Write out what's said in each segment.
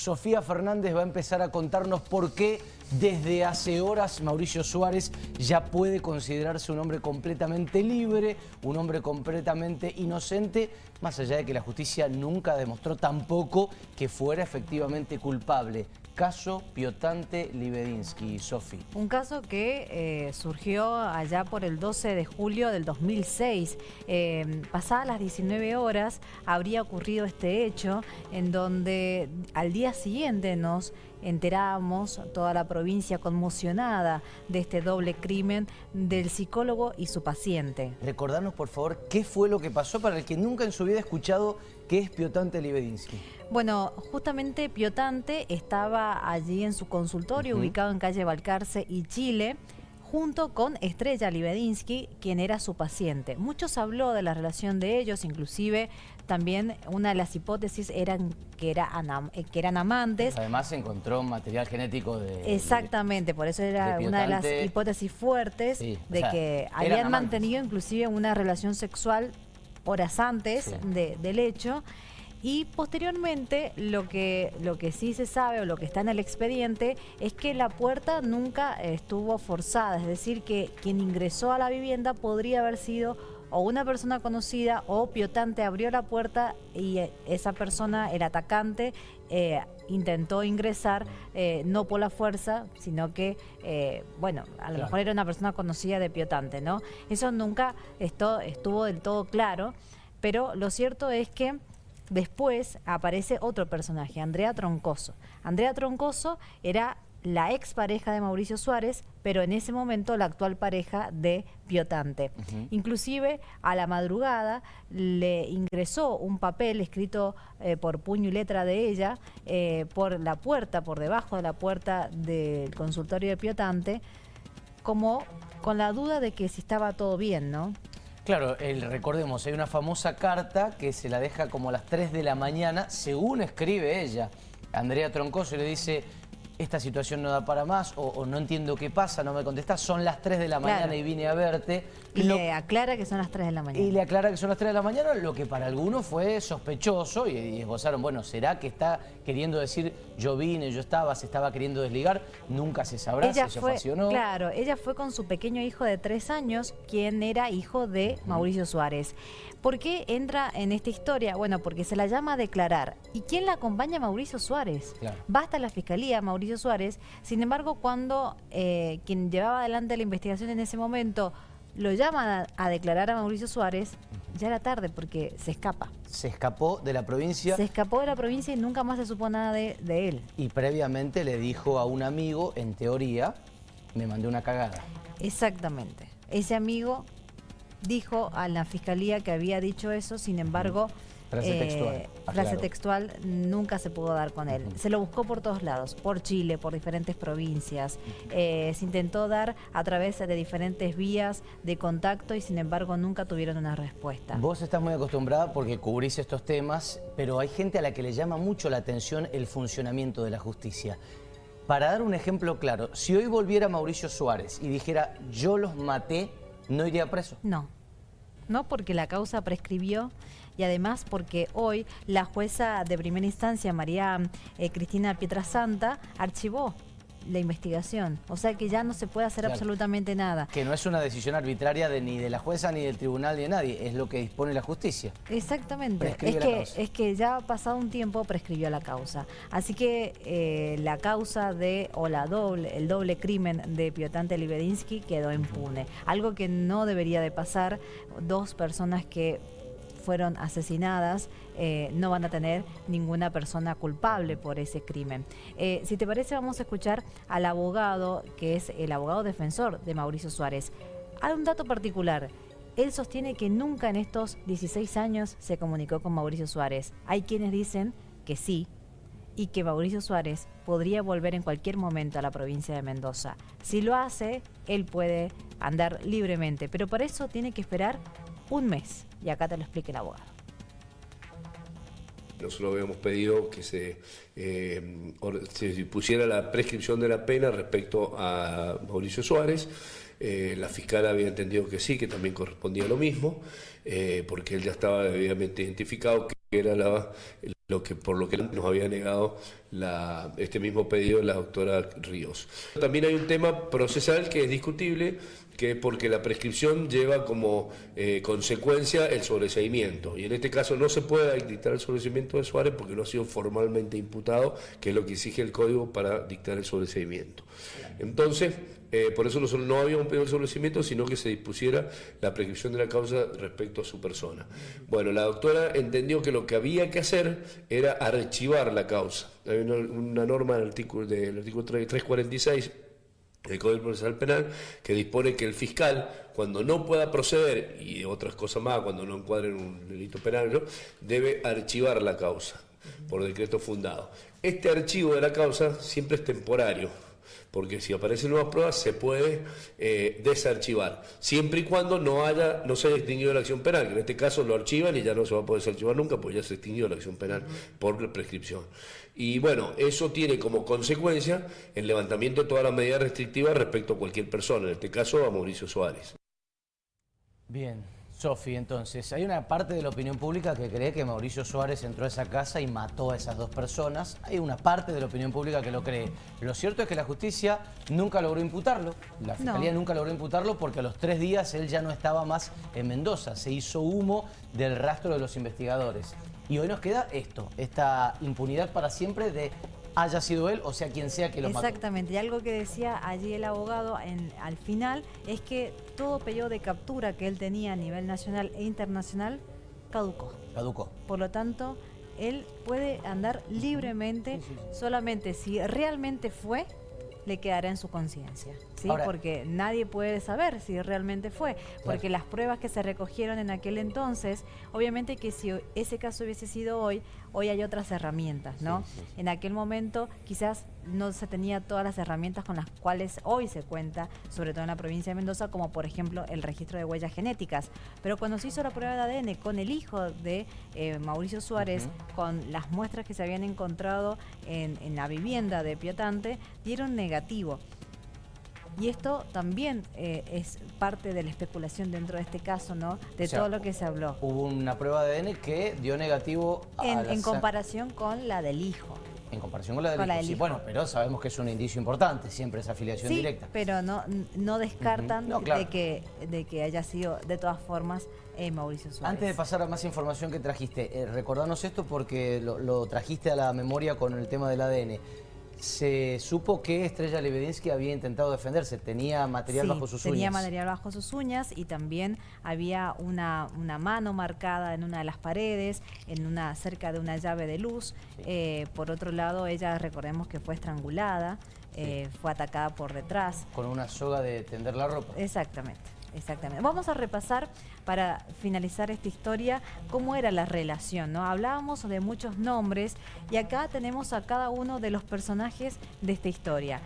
Sofía Fernández va a empezar a contarnos por qué desde hace horas Mauricio Suárez ya puede considerarse un hombre completamente libre, un hombre completamente inocente, más allá de que la justicia nunca demostró tampoco que fuera efectivamente culpable caso Piotante Libedinsky, Sofi. Un caso que eh, surgió allá por el 12 de julio del 2006. Eh, pasadas las 19 horas habría ocurrido este hecho en donde al día siguiente nos enteramos, toda la provincia conmocionada de este doble crimen del psicólogo y su paciente. Recordarnos por favor qué fue lo que pasó para el que nunca en su vida ha escuchado qué es Piotante Libedinsky. Bueno, justamente Piotante estaba allí en su consultorio, ubicado en calle Balcarce y Chile, junto con Estrella Libedinsky, quien era su paciente. Muchos habló de la relación de ellos, inclusive también una de las hipótesis eran que, era eh, que eran amantes. Además se encontró material genético de... Exactamente, por eso era una de las hipótesis fuertes de que habían mantenido inclusive una relación sexual horas antes del hecho. Y posteriormente lo que, lo que sí se sabe o lo que está en el expediente es que la puerta nunca estuvo forzada, es decir, que quien ingresó a la vivienda podría haber sido o una persona conocida o Piotante abrió la puerta y eh, esa persona, el atacante, eh, intentó ingresar eh, no por la fuerza, sino que, bueno, a lo mejor era una persona conocida de Piotante, ¿no? Eso nunca estuvo del todo claro, pero lo cierto es que Después aparece otro personaje, Andrea Troncoso. Andrea Troncoso era la expareja de Mauricio Suárez, pero en ese momento la actual pareja de Piotante. Inclusive a la madrugada le ingresó un papel escrito eh, por puño y letra de ella eh, por la puerta, por debajo de la puerta del consultorio de Piotante, como con la duda de que si estaba todo bien, ¿no? Claro, el, recordemos, hay una famosa carta que se la deja como a las 3 de la mañana, según escribe ella. Andrea Troncoso le dice, esta situación no da para más o, no entiendo qué pasa, no me contestas, son las 3 de la mañana y vine a verte. Y le aclara que son las 3 de la mañana. Y le aclara que son las 3 de la mañana, lo que para algunos fue sospechoso y, esbozaron, bueno, ¿será que está queriendo decir yo vine, yo estaba, se estaba queriendo desligar? Nunca se sabrá si fue, Claro, ella fue con su pequeño hijo de 3 años, quien era hijo de Mauricio Suárez. ¿Por qué entra en esta historia? Bueno, porque se la llama a declarar. ¿Y quién la acompaña? Mauricio Suárez. Basta la fiscalía, Mauricio Suárez. Sin embargo, cuando eh, quien llevaba adelante la investigación en ese momento lo llama a, declarar a Mauricio Suárez, ya era tarde porque se escapa. Se escapó de la provincia. Se escapó de la provincia y nunca más se supo nada de, de él. Y previamente le dijo a un amigo, en teoría, me mandé una cagada. Exactamente. Ese amigo dijo a la fiscalía que había dicho eso, sin embargo... Frase eh, textual. Frase textual nunca se pudo dar con él. Se lo buscó por todos lados, por Chile, por diferentes provincias. Eh, se intentó dar a través de diferentes vías de contacto y sin embargo nunca tuvieron una respuesta. Vos estás muy acostumbrada porque cubrís estos temas, pero hay gente a la que le llama mucho la atención el funcionamiento de la justicia. Para dar un ejemplo claro, si hoy volviera Mauricio Suárez y dijera yo los maté, ¿No iría preso? No. No, porque la causa prescribió y además porque hoy la jueza de primera instancia, María eh, Cristina Pietrasanta, archivó la investigación. O sea que ya no se puede hacer absolutamente nada. Que no es una decisión arbitraria de, ni de la jueza, ni del tribunal, ni de nadie. Es lo que dispone la justicia. Exactamente. es que, es que ya ha pasado un tiempo, prescribió la causa. Así que eh, la causa de, o la doble, el doble crimen de Piotante Libedinsky quedó impune. Algo que no debería de pasar. Dos personas que fueron asesinadas eh, no van a tener ninguna persona culpable por ese crimen. Eh, si te parece, vamos a escuchar al abogado, que es el abogado defensor de Mauricio Suárez. Hay un dato particular. Él sostiene que nunca en estos 16 años se comunicó con Mauricio Suárez. Hay quienes dicen que sí, y que Mauricio Suárez podría volver en cualquier momento a la provincia de Mendoza. Si lo hace, él puede andar libremente, pero para eso tiene que esperar un mes. Y acá te lo explique el abogado. Nosotros habíamos pedido que se, eh, se, pusiera la prescripción de la pena respecto a Mauricio Suárez. Eh, la fiscal había entendido que sí, que también correspondía lo mismo, eh, porque él ya estaba debidamente identificado que era lo que por lo que nos había negado este mismo pedido de la doctora Ríos. También hay un tema procesal que es discutible, que es porque la prescripción lleva como eh, consecuencia el sobreseimiento. Y en este caso no se puede dictar el sobreseimiento de Suárez porque no ha sido formalmente imputado, que es lo que exige el código para dictar el sobreseimiento. Entonces, eh, por eso nosotros no habíamos pedido el sobrecimiento, sino que se dispusiera la prescripción de la causa respecto a su persona. Bueno, la doctora entendió que lo que había que hacer era archivar la causa. Hay una, norma del artículo, del artículo 346 del Código Procesal Penal que dispone que el fiscal, cuando no pueda proceder, y otras cosas más, cuando no encuadre en un delito penal, debe archivar la causa por decreto fundado. Este archivo de la causa siempre es temporario porque si aparecen nuevas pruebas se puede eh, desarchivar, siempre y cuando no haya, no se haya extinguido la acción penal, que en este caso lo archivan y ya no se va a poder desarchivar nunca, pues ya se extinguió la acción penal por prescripción. Y bueno, eso tiene como consecuencia el levantamiento de todas las medidas restrictivas respecto a cualquier persona, en este caso a Mauricio Suárez. Bien. Sofi, entonces, hay una parte de la opinión pública que cree que Mauricio Suárez entró a esa casa y mató a esas dos personas. Hay una parte de la opinión pública que lo cree. Lo cierto es que la justicia nunca logró imputarlo. La Fiscalía nunca logró imputarlo porque a los tres días él ya no estaba más en Mendoza. Se hizo humo del rastro de los investigadores. Y hoy nos queda esto, esta impunidad para siempre de haya sido él o sea quien sea que lo mató. Exactamente, y algo que decía allí el abogado en, al final es que todo periodo de captura que él tenía a nivel nacional e internacional caducó. Caducó. Por lo tanto, él puede andar libremente solamente si realmente fue le quedará en su conciencia, ¿sí? porque nadie puede saber si realmente fue, porque las pruebas que se recogieron en aquel entonces, obviamente que si ese caso hubiese sido hoy, hoy hay otras herramientas, ¿no? En aquel momento quizás no se tenía todas las herramientas con las cuales hoy se cuenta, sobre todo en la provincia de Mendoza, como por ejemplo el registro de huellas genéticas. Pero cuando se hizo la prueba de ADN con el hijo de eh, Mauricio Suárez, con las muestras que se habían encontrado en, en la vivienda de Piotante, dieron negativo. Y esto también eh, es parte de la especulación dentro de este caso, ¿no? De todo lo que se habló. Hubo una prueba de ADN que dio negativo a en comparación con la del hijo. En comparación con la del, hijo. Sí, bueno, pero sabemos que es un indicio importante, siempre esa afiliación sí, directa. pero no, no descartan de, que, de que haya sido, de todas formas, eh, Mauricio Suárez. Antes de pasar a más información que trajiste, eh, recordanos esto porque lo, lo, trajiste a la memoria con el tema del ADN se supo que Estrella Lebedinsky había intentado defenderse, tenía material bajo sus uñas. tenía material bajo sus uñas y también había una, una, mano marcada en una de las paredes, en una cerca de una llave de luz. Eh, por otro lado, ella, recordemos que fue estrangulada, eh, fue atacada por detrás. Con una soga de tender la ropa. Exactamente. Exactamente. Vamos a repasar para finalizar esta historia cómo era la relación, ¿no? Hablábamos de muchos nombres y acá tenemos a cada uno de los personajes de esta historia.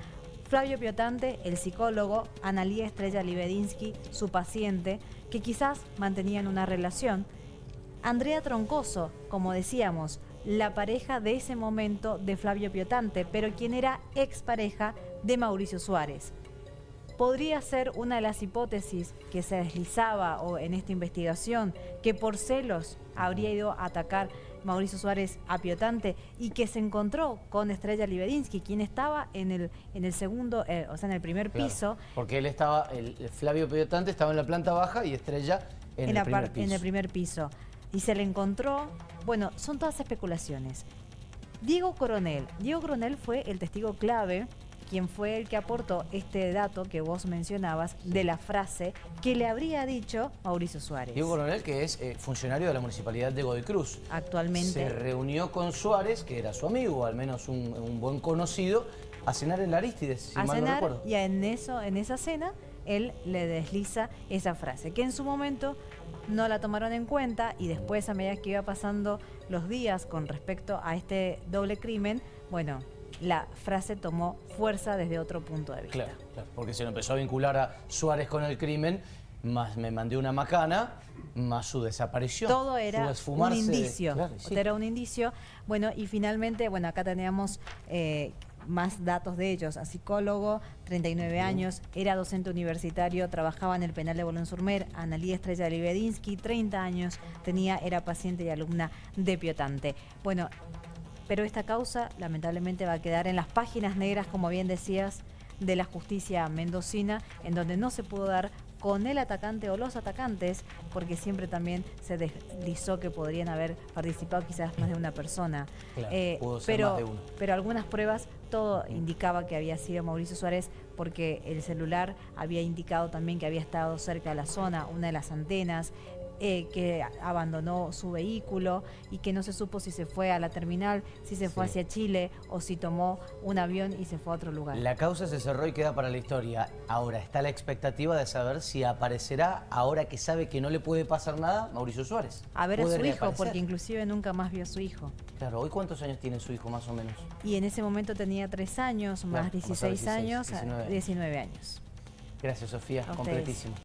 Flavio Piotante, el psicólogo, Analía Estrella Libedinsky, su paciente, que quizás mantenían una relación. Andrea Troncoso, como decíamos, la pareja de ese momento de Flavio Piotante, pero quien era expareja de Mauricio Suárez podría ser una de las hipótesis que se deslizaba o en esta investigación, que por celos habría ido a atacar Mauricio Suárez a Piotante y que se encontró con Estrella Libedinsky, quien estaba en el, en el segundo, eh, o sea, en el primer piso. Porque él estaba, el, Flavio Piotante estaba en la planta baja y Estrella en, el primer piso. En el primer piso. Y se le encontró, bueno, son todas especulaciones. Diego Coronel. Diego Coronel fue el testigo clave quien fue el que aportó este dato que vos mencionabas de la frase que le habría dicho Mauricio Suárez. Diego Coronel, que es eh, funcionario de la Municipalidad de Godoy Cruz. Actualmente. Se reunió con Suárez, que era su amigo, al menos un, buen conocido, a cenar en la Aristides, si a mal cenar, no recuerdo. Y en, eso, en esa cena él le desliza esa frase, que en su momento no la tomaron en cuenta y después a medida que iba pasando los días con respecto a este doble crimen, bueno, la frase tomó fuerza desde otro punto de vista. Claro, porque se lo empezó a vincular a Suárez con el crimen, más me mandé una macana, más su desaparición. Todo era un indicio, era un indicio. Bueno, y finalmente, bueno, acá teníamos... Eh, más datos de ellos, a psicólogo, 39 años, era docente universitario, trabajaba en el penal de Bolón-Surmer, Analía Estrella Libedinsky, 30 años, tenía, era paciente y alumna de Piotante. Bueno, pero esta causa lamentablemente va a quedar en las páginas negras, como bien decías, de la justicia mendocina, en donde no se pudo dar con el atacante o los atacantes, porque siempre también se deslizó que podrían haber participado quizás más de una persona. Eh, pero, pero algunas pruebas, todo indicaba que había sido Mauricio Suárez, porque el celular había indicado también que había estado cerca de la zona, una de las antenas, eh, que abandonó su vehículo y que no se supo si se fue a la terminal, si se fue hacia Chile o si tomó un avión y se fue a otro lugar. La causa se cerró y queda para la historia. Ahora está la expectativa de saber si aparecerá, ahora que sabe que no le puede pasar nada, Mauricio Suárez. A ver a su hijo, porque inclusive nunca más vio a su hijo. Claro, ¿hoy cuántos años tiene su hijo más o menos? Y en ese momento tenía tres años, más 16, años, 19. 19 años. Gracias, Sofía. Completísimo.